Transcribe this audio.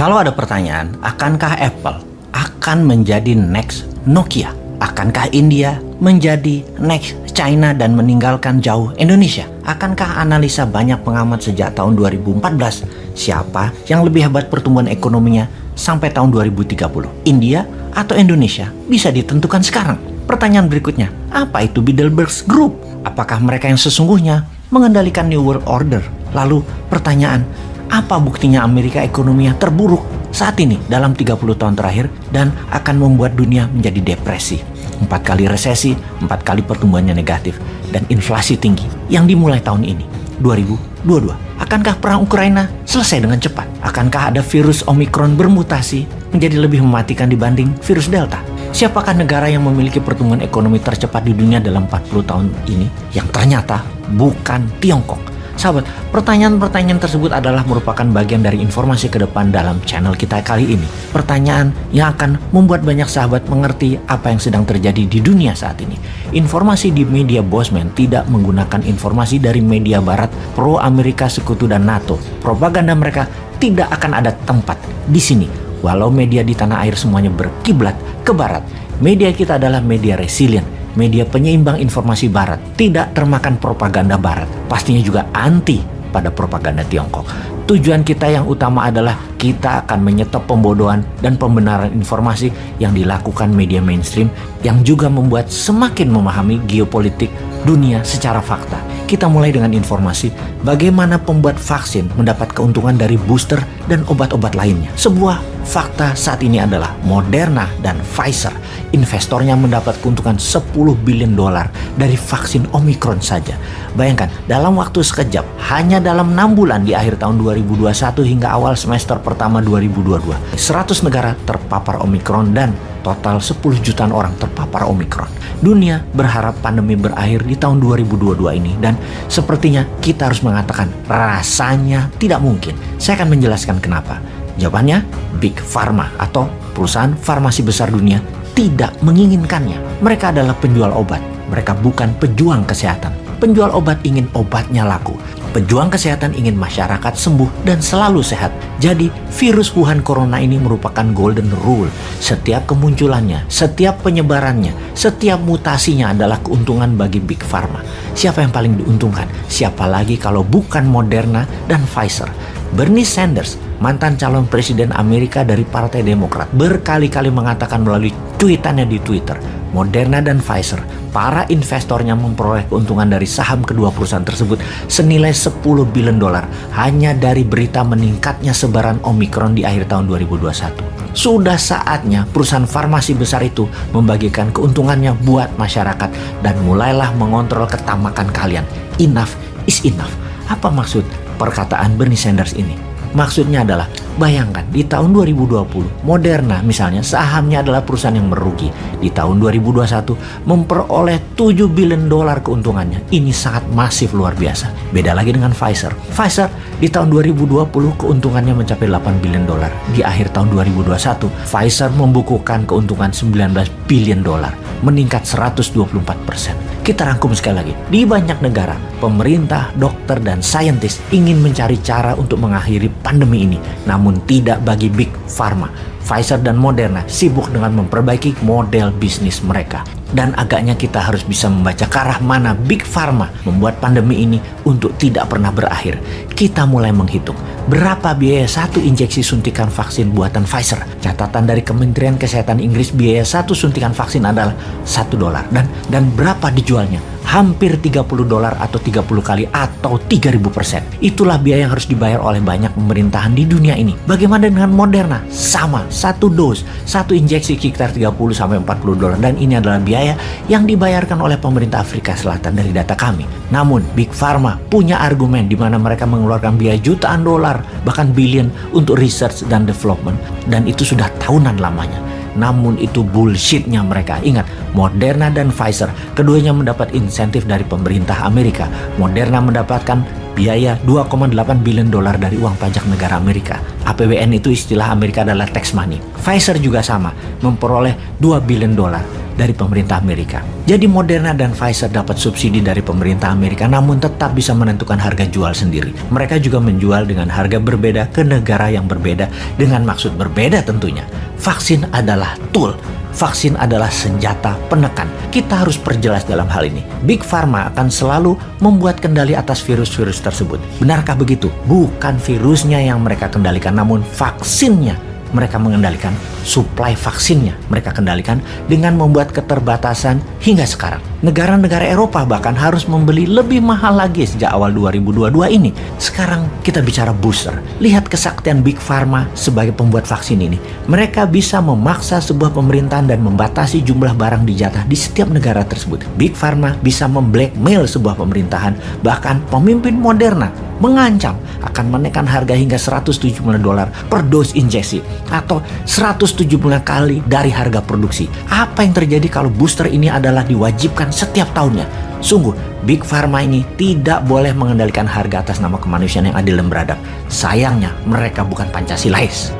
Kalau ada pertanyaan, akankah Apple akan menjadi next Nokia? Akankah India menjadi next China dan meninggalkan jauh Indonesia? Akankah analisa banyak pengamat sejak tahun 2014 siapa yang lebih hebat pertumbuhan ekonominya sampai tahun 2030? India atau Indonesia bisa ditentukan sekarang. Pertanyaan berikutnya, apa itu Bilderberg Group? Apakah mereka yang sesungguhnya mengendalikan New World Order? Lalu pertanyaan, apa buktinya Amerika ekonominya terburuk saat ini dalam 30 tahun terakhir dan akan membuat dunia menjadi depresi. Empat kali resesi, empat kali pertumbuhannya negatif, dan inflasi tinggi yang dimulai tahun ini, 2022. Akankah perang Ukraina selesai dengan cepat? Akankah ada virus Omicron bermutasi menjadi lebih mematikan dibanding virus Delta? Siapakah negara yang memiliki pertumbuhan ekonomi tercepat di dunia dalam 40 tahun ini? Yang ternyata bukan Tiongkok Sahabat, pertanyaan-pertanyaan tersebut adalah merupakan bagian dari informasi ke depan dalam channel kita kali ini. Pertanyaan yang akan membuat banyak sahabat mengerti apa yang sedang terjadi di dunia saat ini. Informasi di media Bosman tidak menggunakan informasi dari media barat pro Amerika Sekutu dan NATO. Propaganda mereka tidak akan ada tempat di sini. Walau media di tanah air semuanya berkiblat ke barat, media kita adalah media resilient media penyeimbang informasi barat, tidak termakan propaganda barat, pastinya juga anti pada propaganda Tiongkok. Tujuan kita yang utama adalah kita akan menyetop pembodohan dan pembenaran informasi yang dilakukan media mainstream yang juga membuat semakin memahami geopolitik dunia secara fakta. Kita mulai dengan informasi bagaimana pembuat vaksin mendapat keuntungan dari booster dan obat-obat lainnya. Sebuah Fakta saat ini adalah Moderna dan Pfizer investornya mendapat keuntungan 10 bilion dolar dari vaksin Omicron saja. Bayangkan, dalam waktu sekejap, hanya dalam 6 bulan di akhir tahun 2021 hingga awal semester pertama 2022, 100 negara terpapar Omicron dan total 10 jutaan orang terpapar Omicron. Dunia berharap pandemi berakhir di tahun 2022 ini dan sepertinya kita harus mengatakan rasanya tidak mungkin. Saya akan menjelaskan kenapa. Jawabannya, Big Pharma atau perusahaan farmasi besar dunia tidak menginginkannya. Mereka adalah penjual obat. Mereka bukan pejuang kesehatan. Penjual obat ingin obatnya laku. Pejuang kesehatan ingin masyarakat sembuh dan selalu sehat. Jadi, virus Wuhan Corona ini merupakan golden rule. Setiap kemunculannya, setiap penyebarannya, setiap mutasinya adalah keuntungan bagi Big Pharma. Siapa yang paling diuntungkan? Siapa lagi kalau bukan Moderna dan Pfizer? Bernie Sanders mantan calon presiden Amerika dari Partai Demokrat, berkali-kali mengatakan melalui tweetannya di Twitter, Moderna dan Pfizer, para investornya memperoleh keuntungan dari saham kedua perusahaan tersebut senilai 10 bilion dolar hanya dari berita meningkatnya sebaran Omicron di akhir tahun 2021. Sudah saatnya perusahaan farmasi besar itu membagikan keuntungannya buat masyarakat dan mulailah mengontrol ketamakan kalian. Enough is enough. Apa maksud perkataan Bernie Sanders ini? Maksudnya adalah, bayangkan di tahun 2020, Moderna misalnya sahamnya adalah perusahaan yang merugi. Di tahun 2021 memperoleh 7 billion dolar keuntungannya. Ini sangat masif luar biasa. Beda lagi dengan Pfizer. Pfizer di tahun 2020 keuntungannya mencapai 8 billion dolar. Di akhir tahun 2021, Pfizer membukukan keuntungan 19 billion dolar, meningkat 124 persen. Kita rangkum sekali lagi. Di banyak negara, pemerintah, dokter, dan saintis ingin mencari cara untuk mengakhiri pandemi ini, namun tidak bagi Big Pharma. Pfizer dan Moderna sibuk dengan memperbaiki model bisnis mereka. Dan agaknya kita harus bisa membaca ke arah mana Big Pharma membuat pandemi ini untuk tidak pernah berakhir. Kita mulai menghitung berapa biaya satu injeksi suntikan vaksin buatan Pfizer. Catatan dari Kementerian Kesehatan Inggris biaya satu suntikan vaksin adalah satu dolar dan dan berapa dijualnya? Hampir 30 dolar atau 30 kali atau 3000 persen. Itulah biaya yang harus dibayar oleh banyak pemerintahan di dunia ini. Bagaimana dengan Moderna? Sama, satu dos, satu injeksi sekitar 30 sampai 40 dolar dan ini adalah biaya yang dibayarkan oleh pemerintah Afrika Selatan dari data kami. Namun, Big Pharma punya argumen di mana mereka mengeluarkan biaya jutaan dolar, bahkan billion untuk research dan development dan itu sudah tahunan lamanya. Namun itu bullshitnya mereka. Ingat, Moderna dan Pfizer keduanya mendapat insentif dari pemerintah Amerika. Moderna mendapatkan biaya 2,8 billion dolar dari uang pajak negara Amerika. APBN itu istilah Amerika adalah tax money. Pfizer juga sama, memperoleh 2 billion dolar dari pemerintah Amerika. Jadi Moderna dan Pfizer dapat subsidi dari pemerintah Amerika namun tetap bisa menentukan harga jual sendiri. Mereka juga menjual dengan harga berbeda ke negara yang berbeda dengan maksud berbeda tentunya. Vaksin adalah tool vaksin adalah senjata penekan. Kita harus perjelas dalam hal ini. Big Pharma akan selalu membuat kendali atas virus-virus tersebut. Benarkah begitu? Bukan virusnya yang mereka kendalikan, namun vaksinnya mereka mengendalikan suplai vaksinnya. Mereka kendalikan dengan membuat keterbatasan hingga sekarang. Negara-negara Eropa bahkan harus membeli lebih mahal lagi sejak awal 2022 ini. Sekarang kita bicara booster. Lihat kesaktian Big Pharma sebagai pembuat vaksin ini. Mereka bisa memaksa sebuah pemerintahan dan membatasi jumlah barang dijatah di setiap negara tersebut. Big Pharma bisa memblackmail sebuah pemerintahan, bahkan pemimpin Moderna mengancam akan menekan harga hingga 170 dolar per dos injeksi atau 170 kali dari harga produksi. Apa yang terjadi kalau booster ini adalah diwajibkan setiap tahunnya? Sungguh, Big Pharma ini tidak boleh mengendalikan harga atas nama kemanusiaan yang adil dan beradab. Sayangnya, mereka bukan Pancasilais.